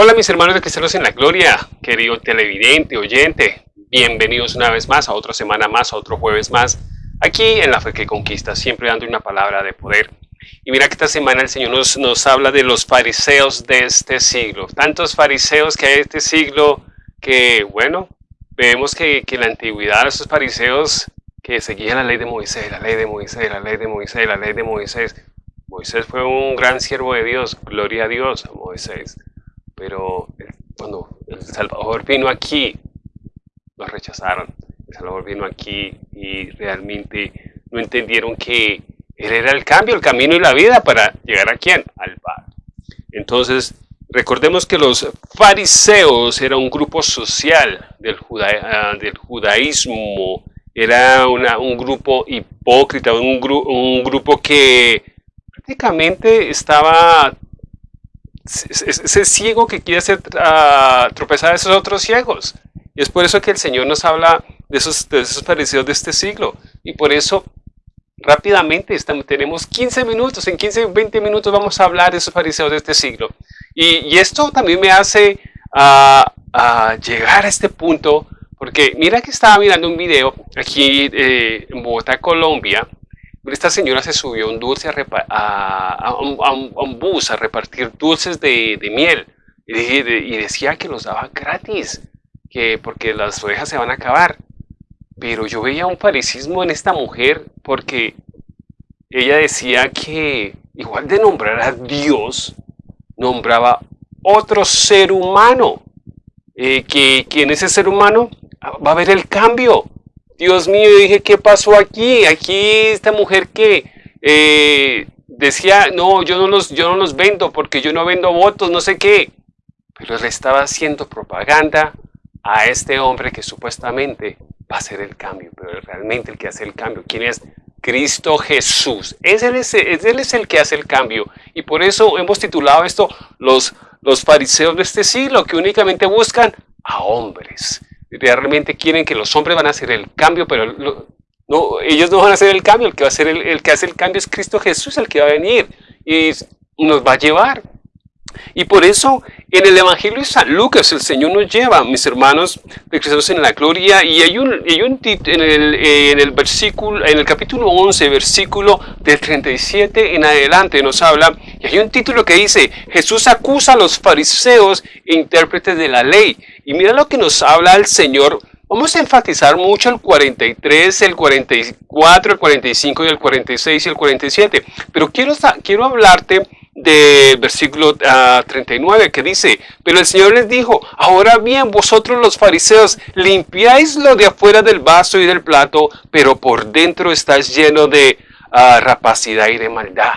Hola mis hermanos de Cristianos en la Gloria, querido televidente, oyente, bienvenidos una vez más a otra semana más, a otro jueves más, aquí en La Fe que Conquista, siempre dando una palabra de poder. Y mira que esta semana el Señor nos, nos habla de los fariseos de este siglo, tantos fariseos que hay en este siglo que, bueno, vemos que, que en la antigüedad esos fariseos que seguían la ley de Moisés, la ley de Moisés, la ley de Moisés, la ley de Moisés. Moisés fue un gran siervo de Dios, gloria a Dios Moisés pero cuando el Salvador vino aquí, lo rechazaron. El Salvador vino aquí y realmente no entendieron que Él era el cambio, el camino y la vida para llegar a quién? Al Padre. Entonces, recordemos que los fariseos era un grupo social del, ah, del judaísmo, era un grupo hipócrita, un, un grupo que prácticamente estaba ese ciego que quiere hacer uh, tropezar a esos otros ciegos. Y es por eso que el Señor nos habla de esos, de esos parecidos de este siglo. Y por eso, rápidamente, estamos, tenemos 15 minutos, en 15, 20 minutos vamos a hablar de esos fariseos de este siglo. Y, esto también me hace uh, llegar a este punto, porque mira que estaba mirando un video aquí eh, en Bogotá, Colombia, esta señora se subió un dulce a, un, bus a repartir dulces de, miel. Y, decía que los daba gratis, que porque las ovejas se van a acabar. Pero yo veía un parecismo en esta mujer porque ella decía que igual de nombrar a Dios, nombraba otro ser humano, eh, que, que en ese ser humano va a haber el cambio, Dios mío, dije, ¿qué pasó aquí? Aquí esta mujer que eh, decía, no, yo no, los, yo no los vendo porque yo no vendo votos, no sé qué. Pero le estaba haciendo propaganda a este hombre que supuestamente va a hacer el cambio, pero realmente el que hace el cambio, ¿quién es? Cristo Jesús. Es él, es, él es el que hace el cambio. Y por eso hemos titulado esto los, los fariseos de este siglo, que únicamente buscan a hombres realmente quieren que los hombres van a hacer el cambio, pero no, ellos no van a hacer el cambio, el que va a hacer el, que hace el cambio es Cristo Jesús, el que va a venir y nos va a llevar. Y por eso en el Evangelio de San Lucas el Señor nos lleva, mis hermanos de Cristo en la gloria, y hay un, hay un en, el, en el versículo, en el capítulo 11, versículo del 37 en adelante nos habla, y hay un título que dice, Jesús acusa a los fariseos e intérpretes de la ley. Y mira lo que nos habla el Señor. Vamos a enfatizar mucho el 43, el 44, el 45 y el 46 y el 47. Pero quiero, quiero hablarte del versículo 39 ah, que dice, pero el Señor les dijo, ahora bien vosotros los fariseos limpiáis lo de afuera del vaso y del plato, pero por dentro estáis lleno de ah, rapacidad y de maldad.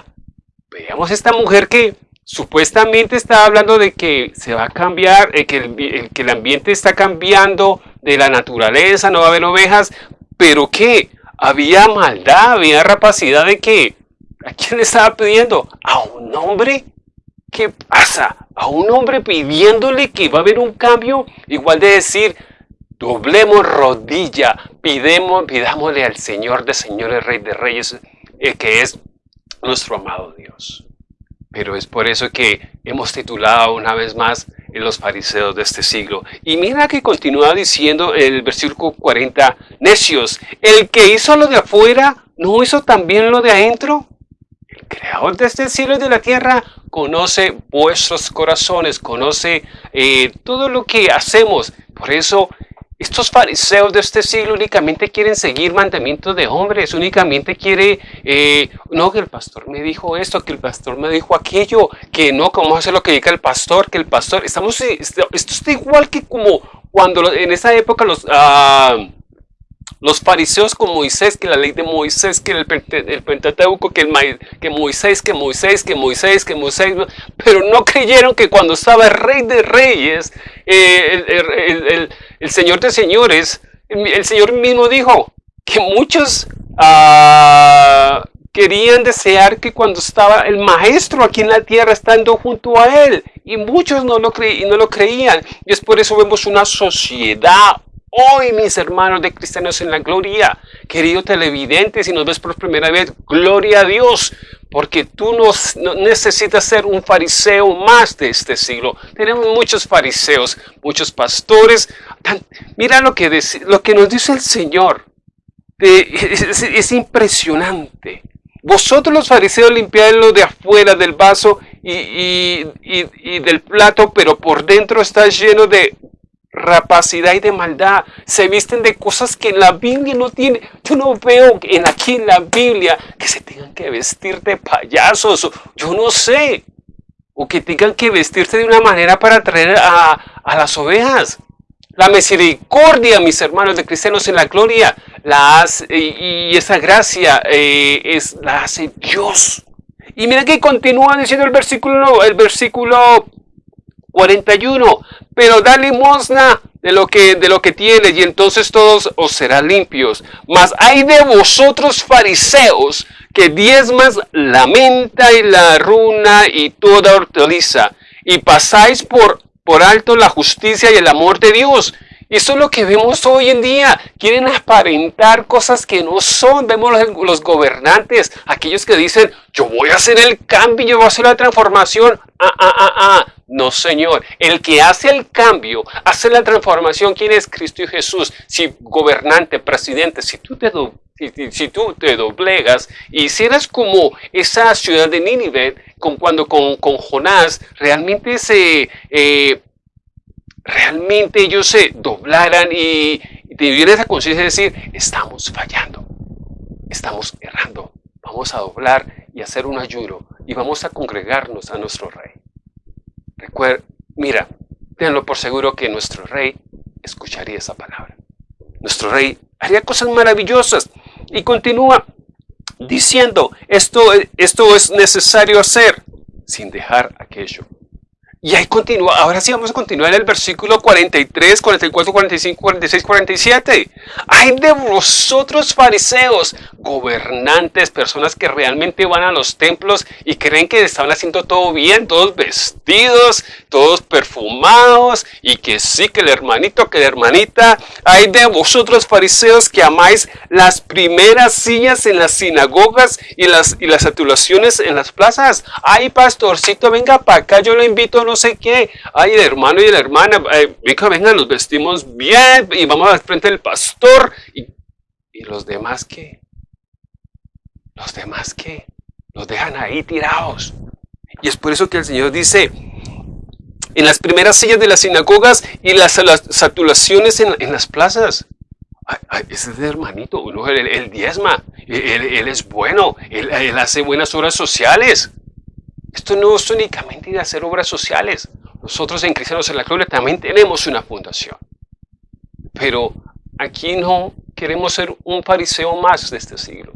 Veamos esta mujer que supuestamente está hablando de que se va a cambiar, eh, que, el, que el ambiente está cambiando de la naturaleza, no va a haber ovejas, pero que había maldad, había rapacidad de que, ¿a quién le estaba pidiendo? A un hombre. ¿Qué pasa? A un hombre pidiéndole que va a haber un cambio, igual de decir, doblemos rodilla, pidemos, pidámosle al Señor de señores, Rey de reyes, eh, que es nuestro amado Dios. Pero es por eso que hemos titulado una vez más en los fariseos de este siglo. Y mira que continúa diciendo en el versículo 40, necios, el que hizo lo de afuera, ¿no hizo también lo de adentro? El creador de este cielo y de la tierra conoce vuestros corazones, conoce eh, todo lo que hacemos. Por eso estos fariseos de este siglo únicamente quieren seguir mandamientos de hombres, únicamente quiere, eh, no, que el pastor me dijo esto, que el pastor me dijo aquello, que no, cómo hacer lo que diga el pastor, que el pastor, estamos, esto, está igual que como cuando en esa época los, ah, los fariseos con Moisés, que la ley de Moisés, que el, el Pentateuco, que, el, que Moisés, que Moisés, que Moisés, que Moisés, pero no creyeron que cuando estaba el rey de reyes, eh, el, Señor de señores, el, Señor mismo dijo que muchos ah, querían desear que cuando estaba el maestro aquí en la tierra estando junto a él, y muchos no lo, no lo creían, y es por eso vemos una sociedad hoy, mis hermanos de cristianos en la gloria, querido televidente, si nos ves por primera vez, gloria a Dios, porque tú no, necesitas ser un fariseo más de este siglo. Tenemos muchos fariseos, muchos pastores. mira lo que, lo que nos dice el Señor. es, impresionante. Vosotros los fariseos limpiáis lo de afuera del vaso y, y, del plato, pero por dentro está lleno de rapacidad y de maldad. Se visten de cosas que en la Biblia no tiene. Yo no veo en aquí en la Biblia que se tengan que vestir de payasos. Yo no sé. O que tengan que vestirse de una manera para atraer a, las ovejas. La misericordia, mis hermanos de cristianos en la gloria, la hace, y, esa gracia eh, es, la hace Dios. Y mira que continúa diciendo el versículo, el versículo 41, pero da limosna de lo que de lo que tienes y entonces todos os serán limpios. Mas hay de vosotros fariseos que diezmas la menta y la runa y toda hortaliza y pasáis por por alto la justicia y el amor de Dios eso es lo que vemos hoy en día. Quieren aparentar cosas que no son. Vemos los, gobernantes, aquellos que dicen, yo voy a hacer el cambio, yo voy a hacer la transformación. Ah, ah, ah, ah. No, Señor. El que hace el cambio, hace la transformación, ¿quién es Cristo y Jesús? Si gobernante, presidente, si tú te, si, tú te doblegas y si eres como esa ciudad de Nínive, con, cuando con, Jonás realmente se... Eh, realmente ellos se doblaran y, tuvieran esa conciencia de decir, estamos fallando, estamos errando, vamos a doblar y hacer un ayuno y vamos a congregarnos a nuestro rey. Recuerda, mira, tenlo por seguro que nuestro rey escucharía esa palabra. Nuestro rey haría cosas maravillosas y continúa diciendo, esto, esto es necesario hacer sin dejar aquello y ahí continúa, ahora sí vamos a continuar en el versículo 43, 44, 45, 46, 47. Hay de vosotros fariseos, gobernantes, personas que realmente van a los templos y creen que están haciendo todo bien, todos vestidos, todos perfumados y que sí, que el hermanito, que la hermanita. Hay de vosotros fariseos que amáis las primeras sillas en las sinagogas y las, y las atulaciones en las plazas. Ay, pastorcito, venga para acá, yo lo invito no sé qué. Ay, el hermano y la hermana, venga, venga, nos vestimos bien y vamos al frente del pastor. ¿Y, y los demás qué? ¿Los demás qué? Los dejan ahí tirados. Y es por eso que el Señor dice, en las primeras sillas de las sinagogas y las, saturaciones en, las plazas. Ay, ese es el hermanito, uno, él, diezma, él, es bueno, él, hace buenas obras sociales. Esto no es únicamente de hacer obras sociales. Nosotros en Cristianos en la Gloria también tenemos una fundación. Pero aquí no queremos ser un fariseo más de este siglo.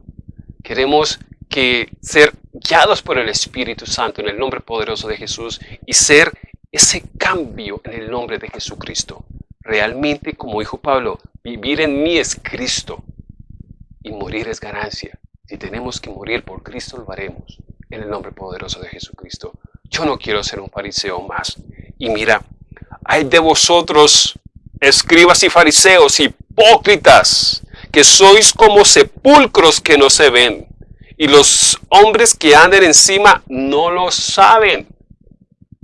Queremos que ser guiados por el Espíritu Santo en el nombre poderoso de Jesús y ser ese cambio en el nombre de Jesucristo. Realmente, como dijo Pablo, vivir en mí es Cristo y morir es ganancia. Si tenemos que morir por Cristo, lo haremos en el nombre poderoso de Jesucristo. Yo no quiero ser un fariseo más. Y mira, hay de vosotros, escribas y fariseos, hipócritas, que sois como sepulcros que no se ven, y los hombres que andan encima no lo saben.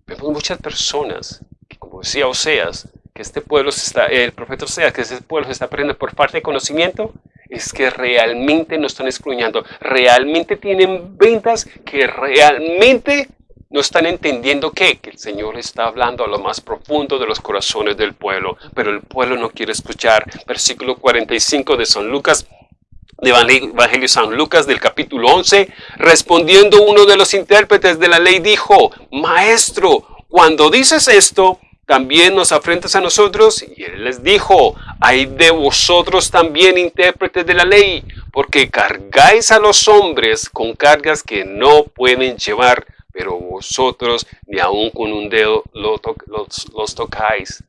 Vemos muchas personas, que, como decía Oseas, que este pueblo se está, el profeta Oseas, que este pueblo se está perdiendo por falta de conocimiento, es que realmente no están escruñando, realmente tienen ventas que realmente no están entendiendo que, que el Señor está hablando a lo más profundo de los corazones del pueblo, pero el pueblo no quiere escuchar. Versículo 45 de San Lucas, de Evangelio San Lucas del capítulo 11, respondiendo uno de los intérpretes de la ley dijo, Maestro, cuando dices esto, también nos afrentas a nosotros. Y él les dijo, hay de vosotros también intérpretes de la ley, porque cargáis a los hombres con cargas que no pueden llevar, pero vosotros ni aun con un dedo los, tocáis.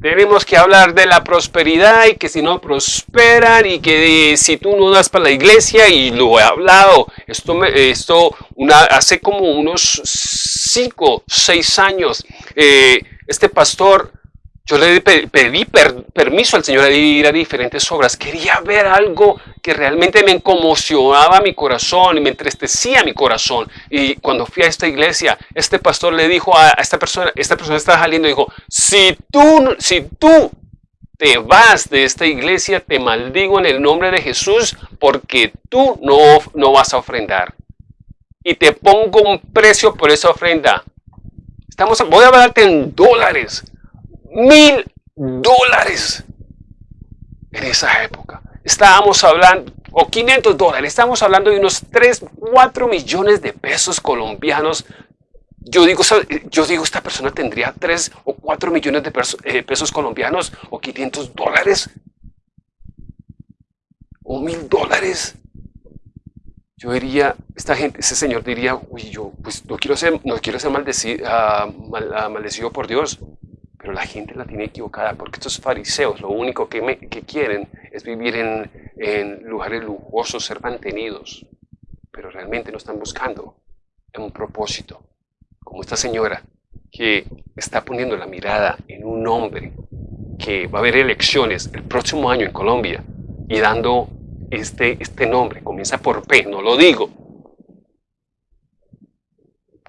Tenemos que hablar de la prosperidad y que si no prosperan y que si tú no das para la iglesia y lo he hablado. Esto, esto una, hace como unos 5, 6 años, eh, este pastor Yo le pedí permiso al Señor a ir a diferentes obras. Quería ver algo que realmente me conmocionaba mi corazón y me entristecía mi corazón. Y cuando fui a esta iglesia, este pastor le dijo a esta persona, esta persona estaba saliendo dijo, si tú, si tú te vas de esta iglesia, te maldigo en el nombre de Jesús porque tú no, no vas a ofrendar. Y te pongo un precio por esa ofrenda. Estamos, voy a darte en dólares mil dólares en esa época. Estábamos hablando, o 500 dólares, estamos hablando de unos 3, 4 millones de pesos colombianos. Yo digo, yo digo, esta persona tendría 3 o 4 millones de eh, pesos, colombianos o 500 dólares o mil dólares. Yo diría, esta gente, ese señor diría, uy, yo pues no quiero ser, no quiero ser maldecido, ah, ah, maldecido por Dios. Pero la gente la tiene equivocada porque estos fariseos lo único que, quieren es vivir en, lugares lujosos, ser mantenidos. Pero realmente no están buscando un propósito. Como esta señora que está poniendo la mirada en un hombre que va a haber elecciones el próximo año en Colombia y dando este, este nombre, comienza por P, no lo digo,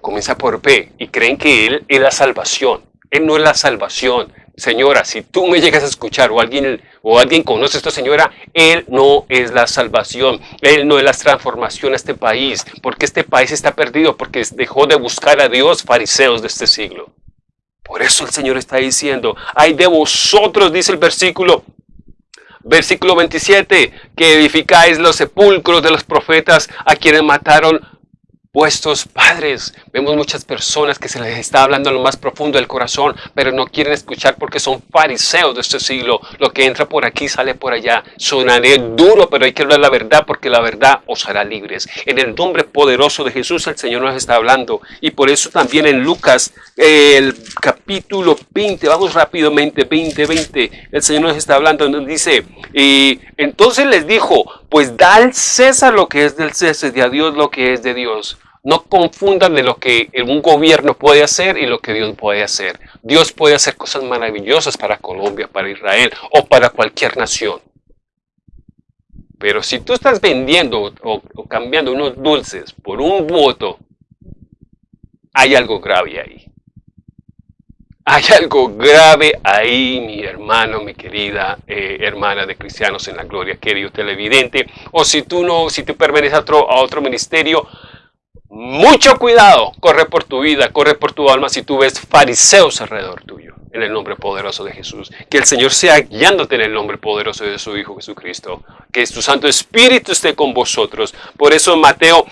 comienza por P y creen que Él es la salvación. Él no es la salvación. Señora, si tú me llegas a escuchar o alguien, o alguien conoce a esta señora, Él no es la salvación. Él no es la transformación a este país. Porque este país está perdido, porque dejó de buscar a Dios fariseos de este siglo. Por eso el Señor está diciendo, hay de vosotros, dice el versículo, versículo 27, que edificáis los sepulcros de los profetas a quienes mataron vuestros padres. Vemos muchas personas que se les está hablando en lo más profundo del corazón, pero no quieren escuchar porque son fariseos de este siglo. Lo que entra por aquí sale por allá. Sonaré duro, pero hay que hablar la verdad porque la verdad os hará libres. En el nombre poderoso de Jesús el Señor nos está hablando. Y por eso también en Lucas, el capítulo 20, vamos rápidamente, 20, 20, el Señor nos está hablando, nos dice, y entonces les dijo, pues da al César lo que es del César y a Dios lo que es de Dios. No confundan de lo que un gobierno puede hacer y lo que Dios puede hacer. Dios puede hacer cosas maravillosas para Colombia, para Israel o para cualquier nación. Pero si tú estás vendiendo o, cambiando unos dulces por un voto, hay algo grave ahí. Hay algo grave ahí, mi hermano, mi querida eh, hermana de cristianos en la gloria, querido televidente. O si tú no, si tú perteneces a otro, a otro ministerio, mucho cuidado, corre por tu vida, corre por tu alma si tú ves fariseos alrededor tuyo, en el nombre poderoso de Jesús. Que el Señor sea guiándote en el nombre poderoso de su Hijo Jesucristo. Que tu Santo Espíritu esté con vosotros. Por eso Mateo,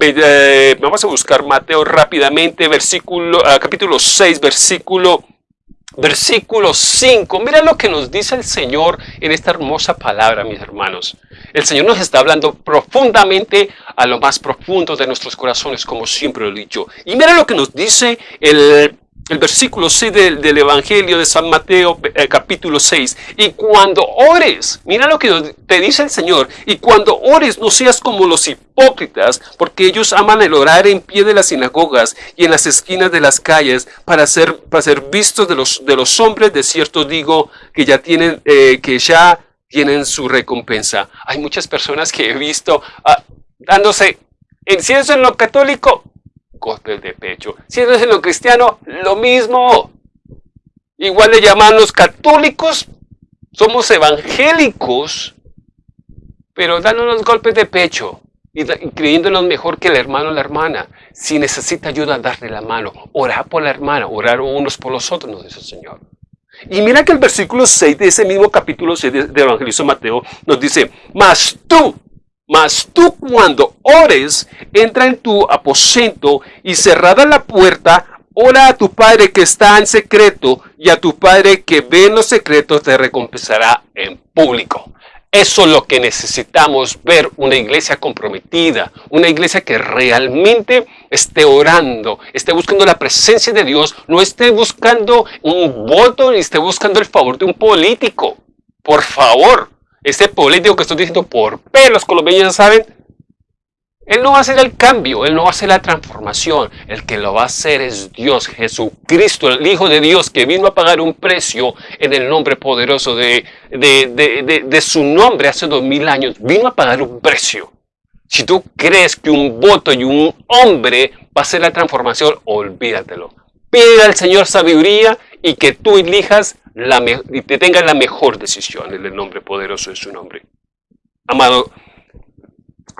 eh, vamos a buscar Mateo rápidamente, versículo, ah, capítulo 6, versículo Versículo 5. Mira lo que nos dice el Señor en esta hermosa palabra, mis hermanos. El Señor nos está hablando profundamente a lo más profundo de nuestros corazones, como siempre lo he dicho. Y mira lo que nos dice el, versículo 6 del, Evangelio de San Mateo, eh, capítulo 6. Y cuando ores, mira lo que te dice el Señor, y cuando ores no seas como los hipócritas, porque ellos aman el orar en pie de las sinagogas y en las esquinas de las calles para ser, para ser vistos de los, de los hombres. De cierto digo que ya tienen, eh, que ya tienen su recompensa. Hay muchas personas que he visto ah, dándose, en, si es en lo católico, golpes de pecho. Si es en lo cristiano, lo mismo. Igual le llaman los católicos, somos evangélicos, pero dándonos golpes de pecho y, creyéndonos mejor que el hermano o la hermana. Si necesita ayuda, darle la mano. Orar por la hermana, orar unos por los otros, nos dice el Señor. Y mira que el versículo 6 de ese mismo capítulo 6 de, de Mateo nos dice, mas tú, mas tú cuando ores, entra en tu aposento y cerrada la puerta, ora a tu Padre que está en secreto y a tu Padre que ve en los secretos te recompensará en público. Eso es lo que necesitamos ver, una iglesia comprometida, una iglesia que realmente esté orando, esté buscando la presencia de Dios, no esté buscando un voto ni esté buscando el favor de un político. Por favor, ese político que estoy diciendo por P, los colombianos saben, Él no va a hacer el cambio, Él no va a hacer la transformación. El que lo va a hacer es Dios, Jesucristo, el Hijo de Dios, que vino a pagar un precio en el nombre poderoso de, de, su nombre hace dos mil años. Vino a pagar un precio. Si tú crees que un voto y un hombre va a hacer la transformación, olvídatelo. Pide al Señor sabiduría y que tú elijas la y te tengas la mejor decisión en el nombre poderoso de su nombre. Amado,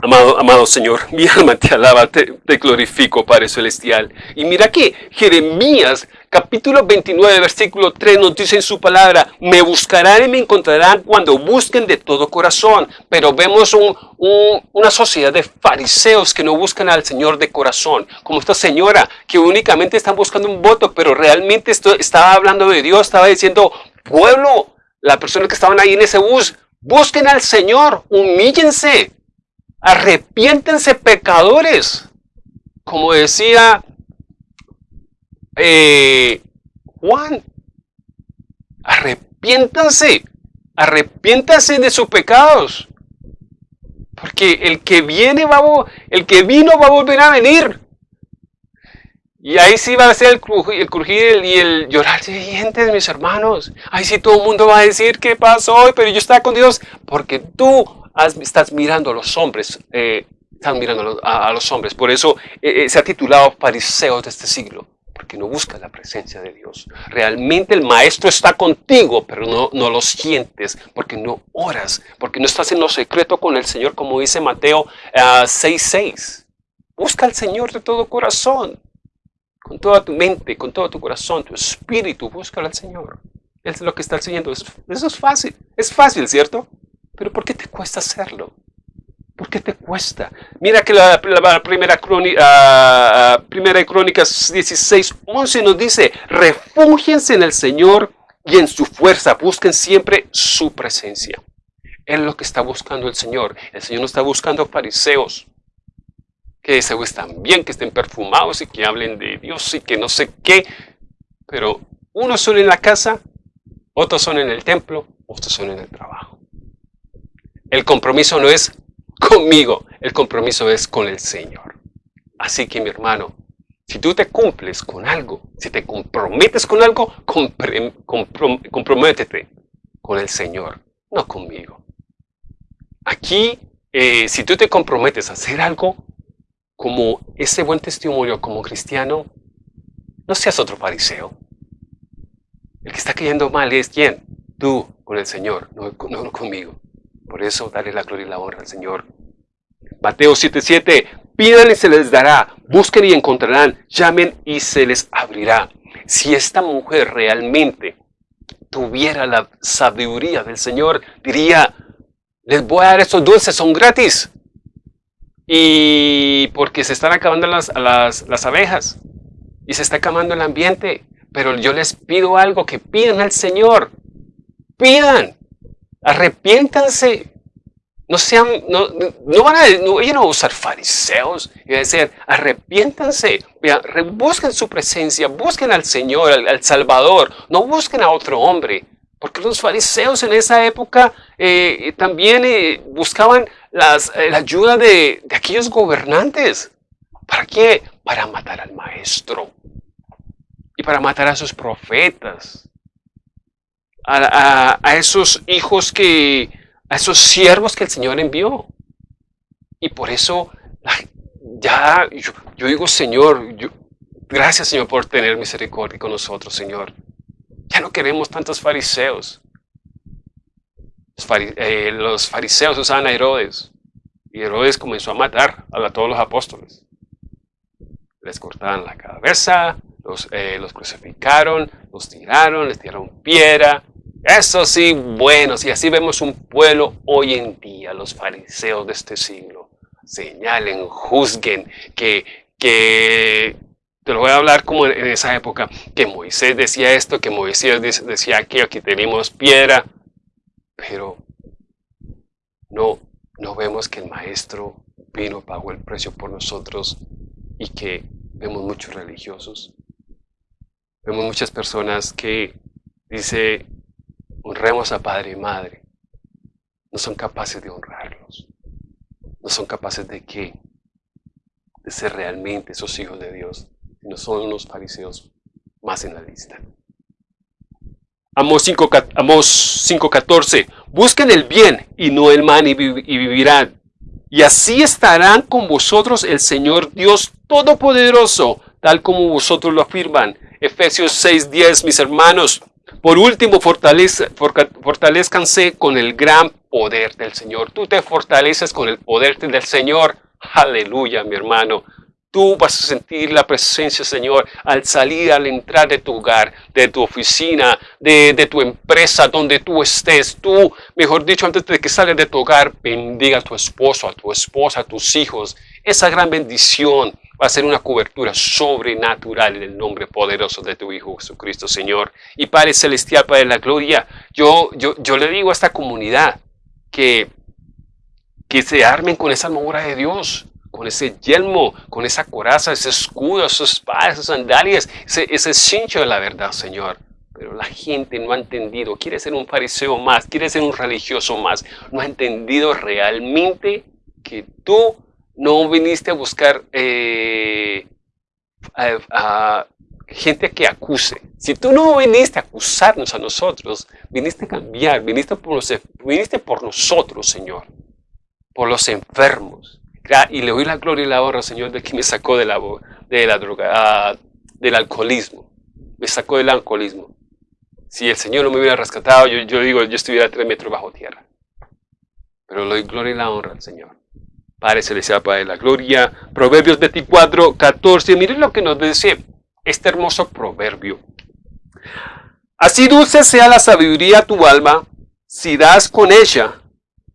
Amado, amado Señor, mi alma te alaba, te, glorifico, Padre Celestial. Y mira que Jeremías, capítulo 29, versículo 3, nos dice en su palabra, me buscarán y me encontrarán cuando busquen de todo corazón. Pero vemos una sociedad de fariseos que no buscan al Señor de corazón, como esta señora, que únicamente están buscando un voto, pero realmente esto, estaba hablando de Dios, estaba diciendo, pueblo, las personas que estaban ahí en ese bus, busquen al Señor, humíllense, arrepiéntense pecadores. Como decía eh, Juan, arrepiéntanse, arrepiéntanse de sus pecados. Porque el que viene va a, el que vino va a volver a venir. Y ahí sí va a ser el crujir, y el llorar de dientes, mis hermanos. Ahí sí todo el mundo va a decir, ¿qué pasó? Pero yo estaba con Dios. Porque tú estás mirando a los hombres, eh, mirando a, los hombres. Por eso eh, eh, se ha titulado Fariseos de este siglo, porque no buscas la presencia de Dios. Realmente el Maestro está contigo, pero no, lo sientes, porque no oras, porque no estás en lo secreto con el Señor, como dice Mateo 6.6. Busca al Señor de todo corazón, con toda tu mente, con todo tu corazón, tu espíritu, búscalo al Señor. Es lo que está enseñando. Eso es fácil. Es fácil, ¿cierto? Pero ¿por qué te cuesta hacerlo? ¿Por qué te cuesta? Mira que la, primera, crónica, ah, ah, primera Crónicas 16, 11 nos dice, refúgiense en el Señor y en su fuerza, busquen siempre su presencia. Es lo que está buscando el Señor. El Señor no está buscando fariseos que se están bien, que estén perfumados y que hablen de Dios y que no sé qué. Pero unos son en la casa, otros son en el templo, otros son en el trabajo. El compromiso no es conmigo, el compromiso es con el Señor. Así que mi hermano, si tú te cumples con algo, si te comprometes con algo, comprométete con el Señor, no conmigo. Aquí, eh, si tú te comprometes a hacer algo, como ese buen testimonio como cristiano, no seas otro fariseo. El que está cayendo mal es quién? Tú con el Señor, no, no conmigo. Por eso, dale la gloria y la honra al Señor. Mateo 7:7, pidan y se les dará, busquen y encontrarán, llamen y se les abrirá. Si esta mujer realmente tuviera la sabiduría del Señor, diría, les voy a dar estos dulces, son gratis. Y porque se están acabando las, las, las abejas y se está acabando el ambiente. Pero yo les pido algo, que pidan al Señor. Pidan. Arrepiéntanse. No sean, no, van a, no, no a usar fariseos y a decir, arrepiéntanse, busquen su presencia, busquen al Señor, al, Salvador, no busquen a otro hombre. Porque los fariseos en esa época eh, también eh, buscaban eh, la ayuda de, de, aquellos gobernantes. ¿Para qué? Para matar al maestro y para matar a sus profetas a, esos hijos que, a esos siervos que el Señor envió. Y por eso ya yo, digo, Señor, gracias Señor por tener misericordia con nosotros, Señor. Ya no queremos tantos fariseos. Los, eh, fariseos usaban a Herodes. Y Herodes comenzó a matar a todos los apóstoles. Les cortaban la cabeza, los, eh, los crucificaron, los tiraron, les tiraron piedra, eso sí, bueno, y así vemos un pueblo hoy en día, los fariseos de este siglo. Señalen, juzguen, que, que te lo voy a hablar como en esa época, que Moisés decía esto, que Moisés decía aquí, aquí tenemos piedra, pero no, no vemos que el maestro vino, pagó el precio por nosotros y que vemos muchos religiosos. Vemos muchas personas que dice honremos a padre y madre, no son capaces de honrarlos. No son capaces de qué? de ser realmente esos hijos de Dios, no son unos fariseos más en la lista. Amos 5.14, busquen el bien y no el mal y, vivirán. Y así estarán con vosotros el Señor Dios Todopoderoso, tal como vosotros lo afirman. Efesios 6.10, mis hermanos. Por último, fortalezcanse con el gran poder del Señor. Tú te fortaleces con el poder del Señor. Aleluya, mi hermano. Tú vas a sentir la presencia, Señor, al salir, al entrar de tu hogar, de tu oficina, de, de, tu empresa, donde tú estés. Tú, mejor dicho, antes de que salgas de tu hogar, bendiga a tu esposo, a tu esposa, a tus hijos. Esa gran bendición va a ser una cobertura sobrenatural en el nombre poderoso de tu Hijo Jesucristo, Señor. Y Padre Celestial, Padre de la Gloria, yo, yo, yo le digo a esta comunidad que, que se armen con esa armadura de Dios, con ese yelmo, con esa coraza, ese escudo, esos espadas, esas sandalias, ese, ese cincho de la verdad, Señor. Pero la gente no ha entendido, quiere ser un fariseo más, quiere ser un religioso más, no ha entendido realmente que tú no viniste a buscar eh, a, gente que acuse. Si tú no viniste a acusarnos a nosotros, viniste a cambiar, viniste por, viniste por nosotros, Señor, por los enfermos. Y le doy la gloria y la honra, Señor, de que me sacó de la, de la droga, ah, del alcoholismo. Me sacó del alcoholismo. Si el Señor no me hubiera rescatado, yo, yo digo, yo estuviera tres metros bajo tierra. Pero le doy gloria y la honra al Señor. Padre Celestial, Padre de la Gloria. Proverbios 24, 14. Miren lo que nos dice este hermoso proverbio. Así dulce sea la sabiduría tu alma, si das con ella,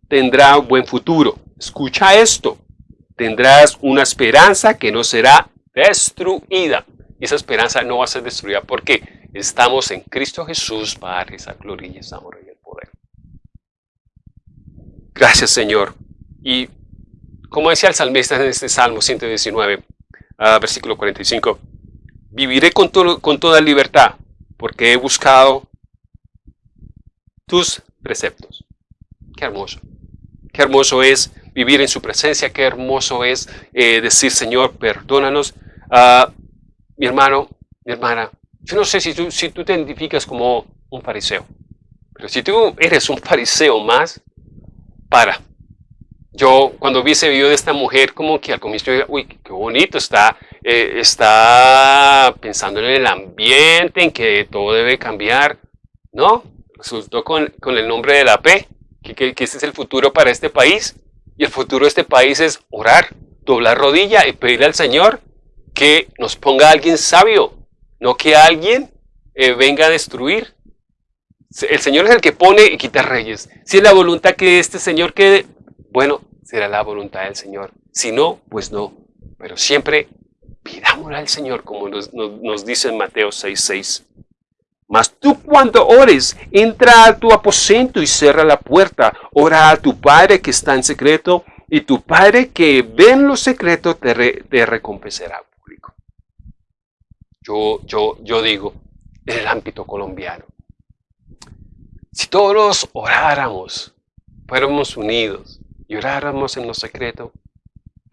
tendrá un buen futuro. Escucha esto. Tendrás una esperanza que no será destruida. Esa esperanza no va a ser destruida porque estamos en Cristo Jesús, Padre, esa gloria y esa honra y el poder. Gracias, Señor. Y como decía el salmista en este Salmo 119, ah, versículo 45, viviré con, con toda libertad porque he buscado tus preceptos. Qué hermoso. Qué hermoso es vivir en su presencia, qué hermoso es eh, decir, Señor, perdónanos. Ah, mi hermano, mi hermana, yo no sé si tú, si tú te identificas como un fariseo, pero si tú eres un fariseo más, para, yo cuando vi ese video de esta mujer, como que al comienzo, uy, qué bonito, está, eh, está pensando en el ambiente, en que todo debe cambiar. No, resultó con, con el nombre de la P, que, que, que, este es el futuro para este país. Y el futuro de este país es orar, doblar rodilla y pedirle al Señor que nos ponga a alguien sabio, no que alguien eh, venga a destruir. El Señor es el que pone y quita reyes. Si es la voluntad que este Señor quede bueno, será la voluntad del Señor. Si no, pues no. Pero siempre pidámosle al Señor, como nos, dice en Mateo 6:6. Mas tú cuando ores, entra a tu aposento y cierra la puerta. Ora a tu Padre que está en secreto, y tu Padre que ve en lo secreto te, te recompensará público. Yo, yo, yo digo, en el ámbito colombiano, si todos oráramos, fuéramos unidos, y en lo secreto,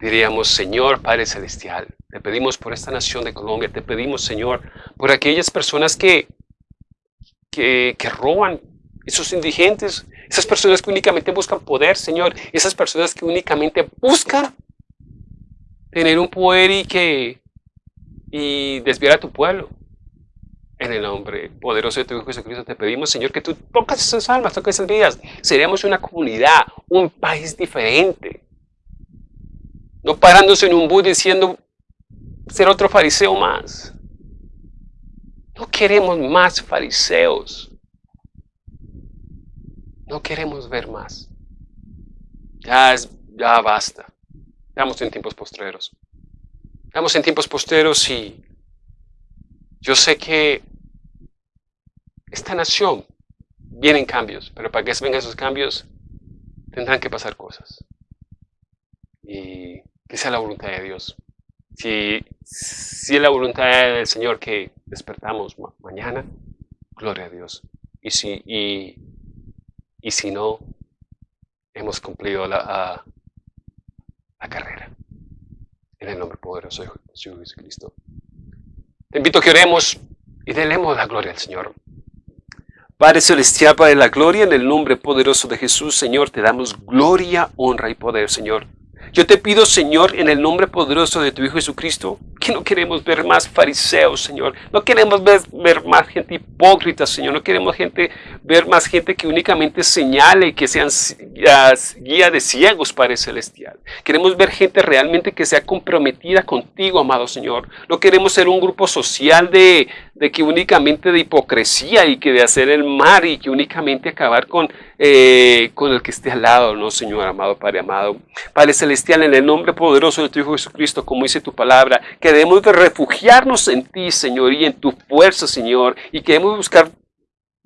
diríamos, Señor Padre Celestial, te pedimos por esta nación de Colombia, te pedimos, Señor, por aquellas personas que, que, que roban, esos indigentes, esas personas que únicamente buscan poder, Señor, esas personas que únicamente buscan tener un poder y que y desviar a tu pueblo. En el nombre poderoso de tu Hijo Jesucristo te pedimos, Señor, que tú tocas esas almas, tocas esas vidas. Seríamos una comunidad, un país diferente. No parándose en un bus diciendo ser otro fariseo más. No queremos más fariseos. No queremos ver más. Ya, es, ya basta. Estamos en tiempos postreros. Estamos en tiempos postreros y yo sé que esta nación vienen cambios, pero para que vengan esos cambios tendrán que pasar cosas. Y que sea la voluntad de Dios. Si, si es la voluntad del Señor que despertamos mañana, gloria a Dios. Y si, y, y si no, hemos cumplido la, la carrera. en el nombre poderoso de Jesucristo. Te invito a que oremos y delemos la gloria al Señor. Padre Celestial, Padre de la gloria, en el nombre poderoso de Jesús, Señor, te damos gloria, honra y poder, Señor. Yo te pido, Señor, en el nombre poderoso de tu Hijo Jesucristo, que no queremos ver más fariseos, Señor. No queremos ver, más gente hipócrita, Señor. No queremos gente, ver más gente que únicamente señale y que sean guía de ciegos, Padre Celestial. Queremos ver gente realmente que sea comprometida contigo, amado Señor. No queremos ser un grupo social de, de que únicamente de hipocresía y que de hacer el mal y que únicamente acabar con, eh, con el que esté al lado, no, Señor amado, Padre amado. Padre Celestial, en el nombre poderoso de tu Hijo Jesucristo, como dice tu palabra, que debemos de refugiarnos en ti, Señor, y en tu fuerza, Señor, y que debemos buscar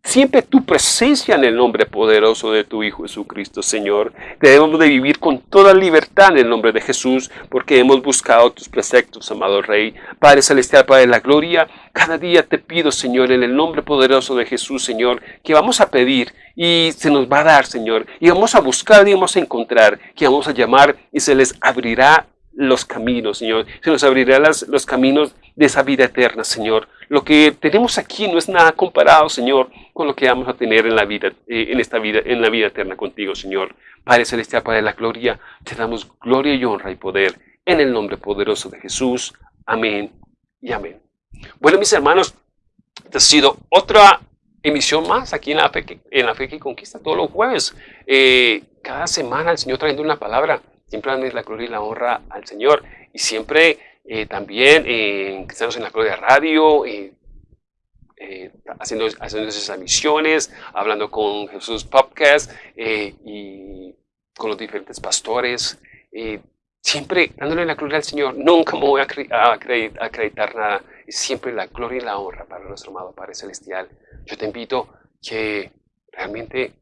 Siempre tu presencia en el nombre poderoso de tu Hijo Jesucristo, Señor. Debemos de vivir con toda libertad en el nombre de Jesús, porque hemos buscado tus preceptos, amado Rey. Padre Celestial, Padre de la Gloria, cada día te pido, Señor, en el nombre poderoso de Jesús, Señor, que vamos a pedir y se nos va a dar, Señor. Y vamos a buscar y vamos a encontrar, que vamos a llamar y se les abrirá los caminos, Señor. Se nos abrirá los caminos de esa vida eterna, Señor. Lo que tenemos aquí no es nada comparado, Señor, con lo que vamos a tener en la vida, eh, en esta vida, en la vida eterna contigo, Señor. Padre Celestial, Padre de la gloria, te damos gloria y honra y poder en el nombre poderoso de Jesús. Amén y amén. Bueno, mis hermanos, esta ha sido otra emisión más aquí en la Fe que, en la fe que Conquista todos los jueves. Eh, cada semana el Señor trayendo una palabra. Siempre dando la gloria y la honra al Señor. Y siempre eh, también en Cristianos en la Gloria Radio, eh, eh, haciendo, haciendo esas misiones, hablando con Jesús Podcast y con los diferentes pastores, siempre dándole la gloria al Señor. Nunca me voy a, acreditar, nada. Siempre la gloria y la honra para nuestro amado Padre Celestial. Yo te invito que realmente,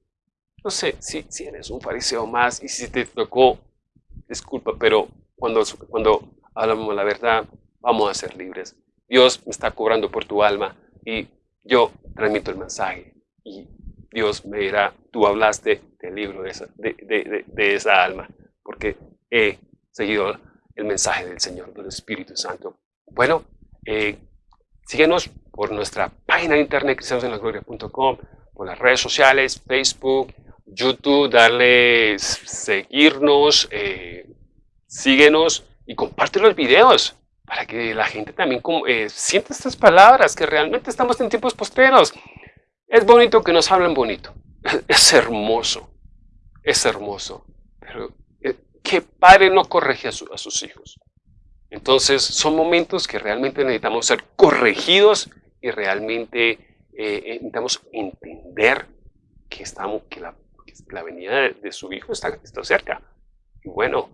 no sé, si, si eres un fariseo más y si te tocó, disculpa, pero cuando, cuando hablamos la verdad, vamos a ser libres. Dios me está cobrando por tu alma y yo transmito el mensaje y Dios me dirá, tú hablaste del libro de esa, de, esa alma, porque he seguido el mensaje del Señor, del Espíritu Santo. Bueno, eh, síguenos por nuestra página de internet cristianosenlagloria.com, por las redes sociales, Facebook, YouTube, darle seguirnos, eh, síguenos y comparte los videos para que la gente también eh, sienta estas palabras, que realmente estamos en tiempos posteros. Es bonito que nos hablen bonito. Es hermoso. Es hermoso. Pero eh, ¿qué padre no corrige a, sus hijos? Entonces son momentos que realmente necesitamos ser corregidos y realmente eh, necesitamos entender que, estamos, que, la, la venida de, su hijo está, está cerca. Y bueno,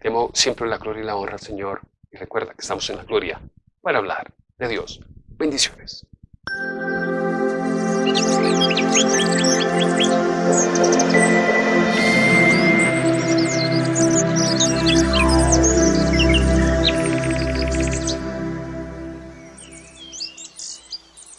Demos siempre la gloria y la honra al Señor. Y recuerda que estamos en la gloria para hablar de Dios. Bendiciones.